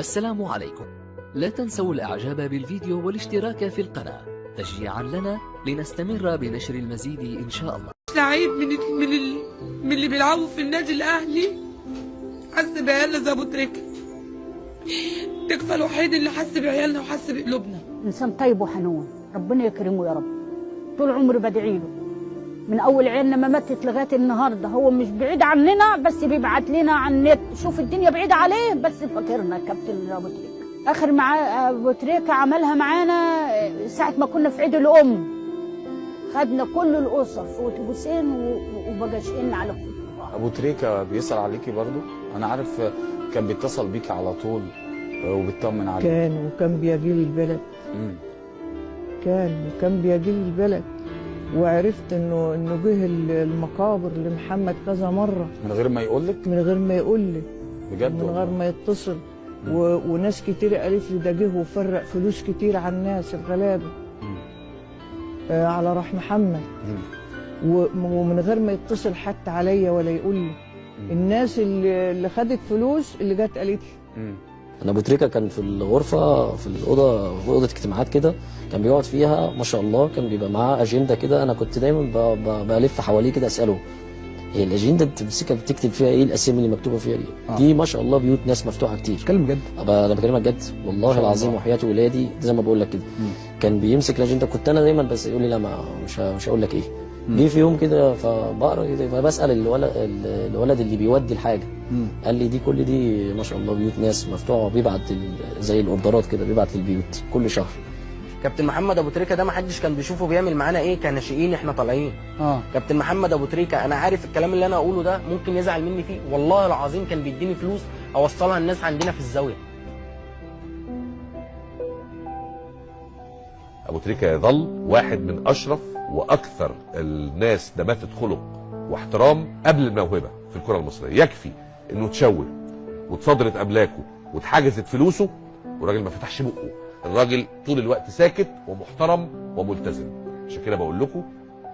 السلام عليكم. لا تنسوا الإعجاب بالفيديو والاشتراك في القناة. تشجيعا لنا لنستمر بنشر المزيد إن شاء الله. لعيب من من ال... من اللي بيلعبوا في النادي الأهلي؟ حس بعيالنا زي أبو تريكة. تكفى الوحيد اللي حس بعيالنا وحس بقلوبنا. إنسان طيب وحنون. ربنا يكرمه يا رب. طول عمري بدعي له. من أول عيالنا ما ماتت لغاية النهارده. هو مش بعيد عننا بس بيبعت لنا على النت. شوف الدنيا بعيدة عليه بس فاكرنا كابتن ابو تريكه آخر مع ابو تريكه عملها معانا ساعة ما كنا في عيد الأم. خدنا كل الاسر في اتوبيسين و- وبجاشقين على كل ابو تريكه بيسأل عليكي برضو أنا عارف كان بيتصل بيكي على طول وبيطمن عليك. كان وكان بيجي لي البلد. مم. كان وكان بيجي لي البلد. وعرفت إنه إنه جه ال- المقابر لمحمد كذا مرة. من غير ما يقول لك؟ من غير ما يقول لي. بجد من. غير ما يتصل. و... وناس كتير قالت لي ده جه وفرق فلوس كتير على الناس الغلابة. آه على راح محمد. و... ومن غير ما يتصل حتى عليا ولا يقول لي. الناس اللي, اللي خدت فلوس اللي جت قالت لي. أنا أبو تريكة كان في الغرفة في الأوضة في أوضة اجتماعات كده كان بيقعد فيها ما شاء الله كان بيبقى معاه أجندة كده. أنا كنت دايما بلف حواليه كده أسأله هي الأجندة أنت بتمسكها بتكتب فيها إيه؟ الأسامي اللي مكتوبة فيها إيه؟ دي ما شاء الله بيوت ناس مفتوحة كتير. اتكلم بجد أبقى- أنا بكلمك جد والله العظيم وحياة ولادي زي ما بقول لك كده. كان بيمسك الأجندة كنت أنا دايما بس يقول لي لا ما مش مش هقول لك إيه. جه في يوم كده فبقرأ كده فبسأل الولد الولد اللي بيودي الحاجة. قال لي دي كل دي ما شاء الله بيوت ناس مفتوحة بيبعت زي الأوردرات كده بيبعت للبيوت كل شهر. كابتن محمد أبو تريكة ده ما حدش كان بيشوفه بيعمل معانا إيه كناشئين إحنا طالعين. آه. كابتن محمد أبو تريكة أنا عارف الكلام اللي أنا أقوله ده ممكن يزعل مني فيه. والله العظيم كان بيديني فلوس أوصلها الناس عندنا في الزاوية. أبو تريكة يظل واحد من أشرف وأكثر الناس دماثه خلق واحترام قبل الموهبة في الكرة المصرية. يكفي انه تشوه وتصادرت املاكه واتحجزت فلوسه والراجل ما فتحش بقه. الراجل طول الوقت ساكت ومحترم وملتزم. عشان كده بقول لكم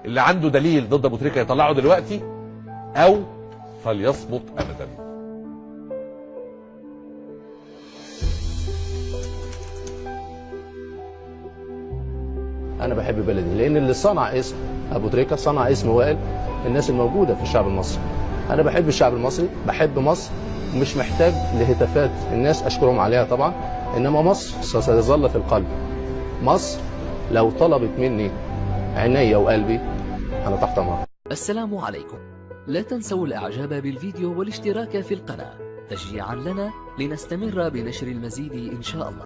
اللي عنده دليل ضد أبو تريكة يطلعه دلوقتي أو فليصمت ابدا. أنا بحب بلدي لأن اللي صنع اسم أبو تريكة صنع اسم وائل الناس الموجودة في الشعب المصري. أنا بحب الشعب المصري بحب مصر ومش محتاج لهتافات الناس أشكرهم عليها طبعا إنما مصر ستظل في القلب. مصر لو طلبت مني عينيا وقلبي أنا تحت امرها السلام عليكم. لا تنسوا الإعجاب بالفيديو والاشتراك في القناة. تشجيعا لنا لنستمر بنشر المزيد إن شاء الله.